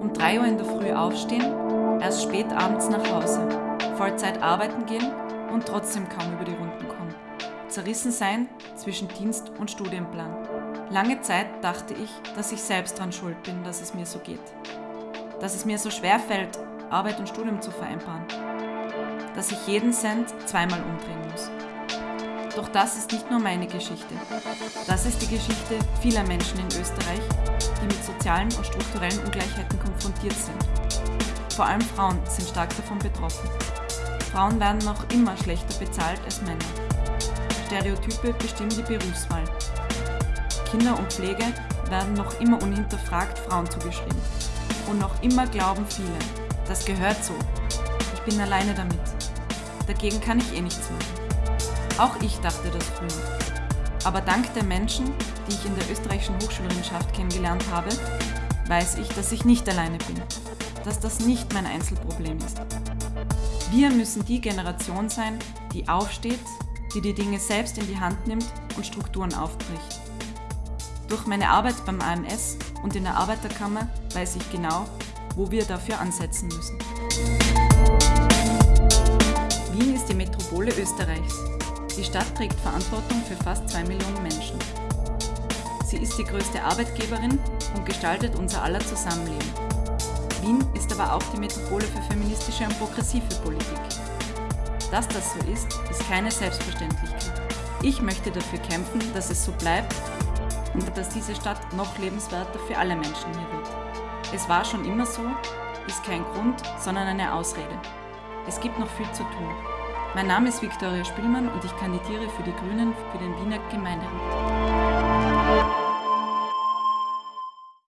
Um 3 Uhr in der Früh aufstehen, erst spät abends nach Hause, Vollzeit arbeiten gehen und trotzdem kaum über die Runden kommen. Zerrissen sein zwischen Dienst und Studienplan. Lange Zeit dachte ich, dass ich selbst daran schuld bin, dass es mir so geht. Dass es mir so schwer fällt, Arbeit und Studium zu vereinbaren. Dass ich jeden Cent zweimal umdrehen muss. Doch das ist nicht nur meine Geschichte. Das ist die Geschichte vieler Menschen in Österreich, die mit sozialen und strukturellen Ungleichheiten konfrontiert sind. Vor allem Frauen sind stark davon betroffen. Frauen werden noch immer schlechter bezahlt als Männer. Stereotype bestimmen die Berufswahl. Kinder und Pflege werden noch immer unhinterfragt Frauen zugeschrieben. Und noch immer glauben viele, das gehört so. Ich bin alleine damit. Dagegen kann ich eh nichts machen. Auch ich dachte das früher. Aber dank der Menschen, die ich in der österreichischen Hochschulwissenschaft kennengelernt habe, weiß ich, dass ich nicht alleine bin. Dass das nicht mein Einzelproblem ist. Wir müssen die Generation sein, die aufsteht, die die Dinge selbst in die Hand nimmt und Strukturen aufbricht. Durch meine Arbeit beim AMS und in der Arbeiterkammer weiß ich genau, wo wir dafür ansetzen müssen. Wien ist die Metropole Österreichs. Die Stadt trägt Verantwortung für fast zwei Millionen Menschen. Sie ist die größte Arbeitgeberin und gestaltet unser aller Zusammenleben. Wien ist aber auch die Metropole für feministische und progressive Politik. Dass das so ist, ist keine Selbstverständlichkeit. Ich möchte dafür kämpfen, dass es so bleibt und dass diese Stadt noch lebenswerter für alle Menschen hier wird. Es war schon immer so, ist kein Grund, sondern eine Ausrede. Es gibt noch viel zu tun. Mein Name ist Viktoria Spielmann und ich kandidiere für die Grünen für den Wiener Gemeinderat.